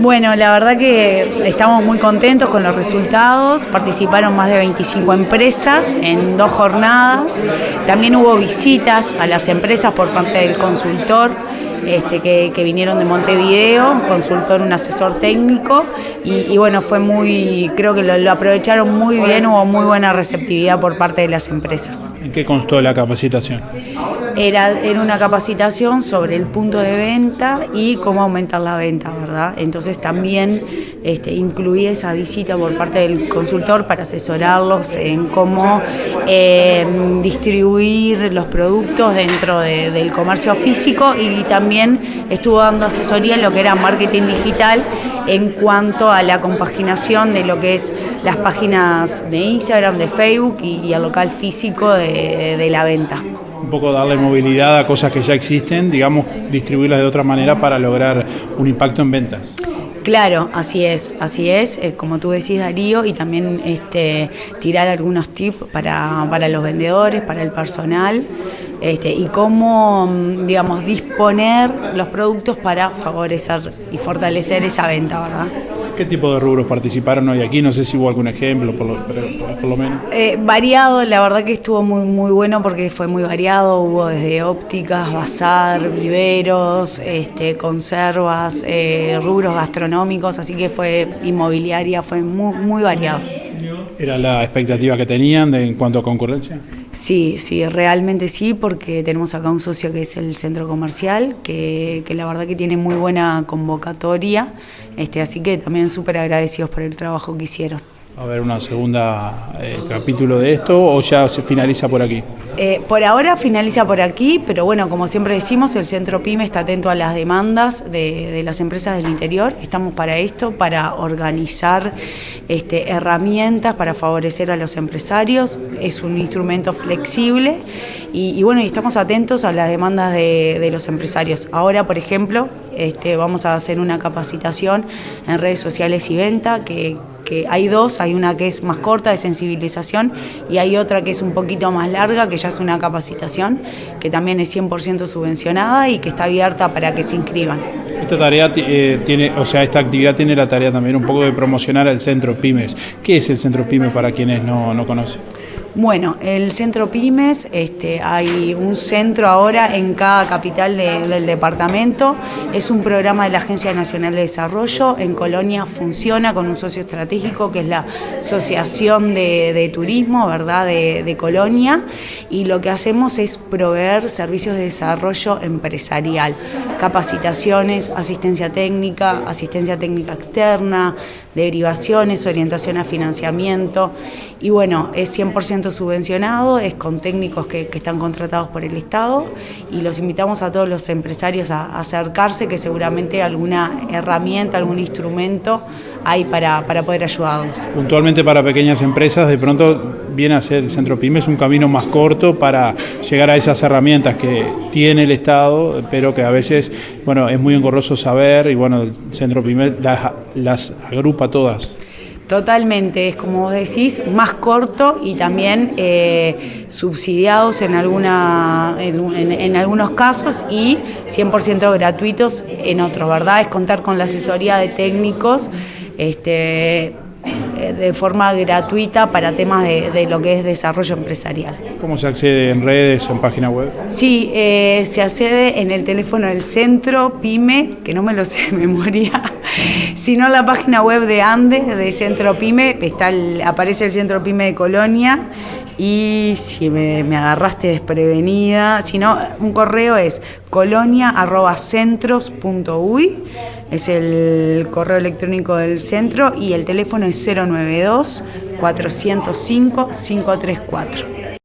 Bueno, la verdad que estamos muy contentos con los resultados. Participaron más de 25 empresas en dos jornadas. También hubo visitas a las empresas por parte del consultor este, que, vinieron de Montevideo, un consultor, un asesor técnico, y, bueno, fue muy, creo que lo, aprovecharon muy bien, hubo muy buena receptividad por parte de las empresas. ¿En qué constó la capacitación? Era, era una capacitación sobre el punto de venta y cómo aumentar la venta, ¿verdad? Entonces también este, incluí esa visita por parte del consultor para asesorarlos en cómo eh, distribuir los productos dentro del comercio físico y también estuvo dando asesoría en lo que era marketing digital en cuanto a la compaginación de lo que es las páginas de Instagram, de Facebook y, el local físico de la venta poco darle movilidad a cosas que ya existen, digamos, distribuirlas de otra manera para lograr un impacto en ventas. Claro, así es, así es, eh, como tú decís Darío, y también este, tirar algunos tips para, para los vendedores, para el personal, este, y cómo, mm, digamos, disponer los productos para favorecer y fortalecer esa venta, ¿verdad? ¿Qué tipo de rubros participaron hoy aquí? No sé si hubo algún ejemplo, por lo, por lo menos. Eh, variado, la verdad que estuvo muy, muy bueno porque fue muy variado. Hubo desde ópticas, bazar, viveros, este, conservas, eh, rubros gastronómicos, así que fue inmobiliaria, fue muy, muy variado. ¿Era la expectativa que tenían de, en cuanto a concurrencia? Sí, sí, realmente sí, porque tenemos acá un socio que es el centro comercial, que, que la verdad que tiene muy buena convocatoria, este, así que también súper agradecidos por el trabajo que hicieron. ¿Va a haber una segunda eh, capítulo de esto o ya se finaliza por aquí? Eh, por ahora finaliza por aquí, pero bueno, como siempre decimos, el Centro PYME está atento a las demandas de, las empresas del interior. Estamos para esto, para organizar este, herramientas para favorecer a los empresarios. Es un instrumento flexible y, bueno, y estamos atentos a las demandas de, los empresarios. Ahora, por ejemplo, este, vamos a hacer una capacitación en redes sociales y venta que hay dos, hay una que es más corta de sensibilización y hay otra que es un poquito más larga, que ya es una capacitación, que también es 100% subvencionada y que está abierta para que se inscriban. Esta tarea eh, tiene, o sea, esta actividad tiene la tarea también un poco de promocionar al Centro Pymes. ¿Qué es el Centro Pymes para quienes no, no conocen? Bueno, el centro Pymes, este, hay un centro ahora en cada capital del departamento, es un programa de la Agencia Nacional de Desarrollo, en Colonia funciona con un socio estratégico que es la Asociación de, Turismo ¿verdad? De, de, Colonia. Y lo que hacemos es proveer servicios de desarrollo empresarial, capacitaciones, asistencia técnica, asistencia técnica externa, derivaciones, orientación a financiamiento. Y bueno, es 100% subvencionado, es con técnicos que, están contratados por el Estado y los invitamos a todos los empresarios a, acercarse que seguramente alguna herramienta, algún instrumento hay para, para poder ayudarlos. Puntualmente para pequeñas empresas, de pronto viene a ser el Centro Pymes un camino más corto para llegar a esas herramientas que tiene el Estado, pero que a veces, bueno, es muy engorroso saber y bueno, el Centro Pymes las, agrupa todas. Totalmente, es como vos decís, más corto y también eh, subsidiados en, alguna, en, algunos casos y 100% gratuitos en otros, ¿verdad? Es contar con la asesoría de técnicos este, de forma gratuita para temas de, lo que es desarrollo empresarial. ¿Cómo se accede en redes o en página web? Sí, eh, se accede en el teléfono del centro PYME, que no me lo sé de memoria, sino en la página web de Andes, de Centro PYME, está aparece el Centro PYME de Colonia y si me, agarraste desprevenida, si no, un correo es colonia.centros.uy, es el correo electrónico del centro y el teléfono es 092 405 534.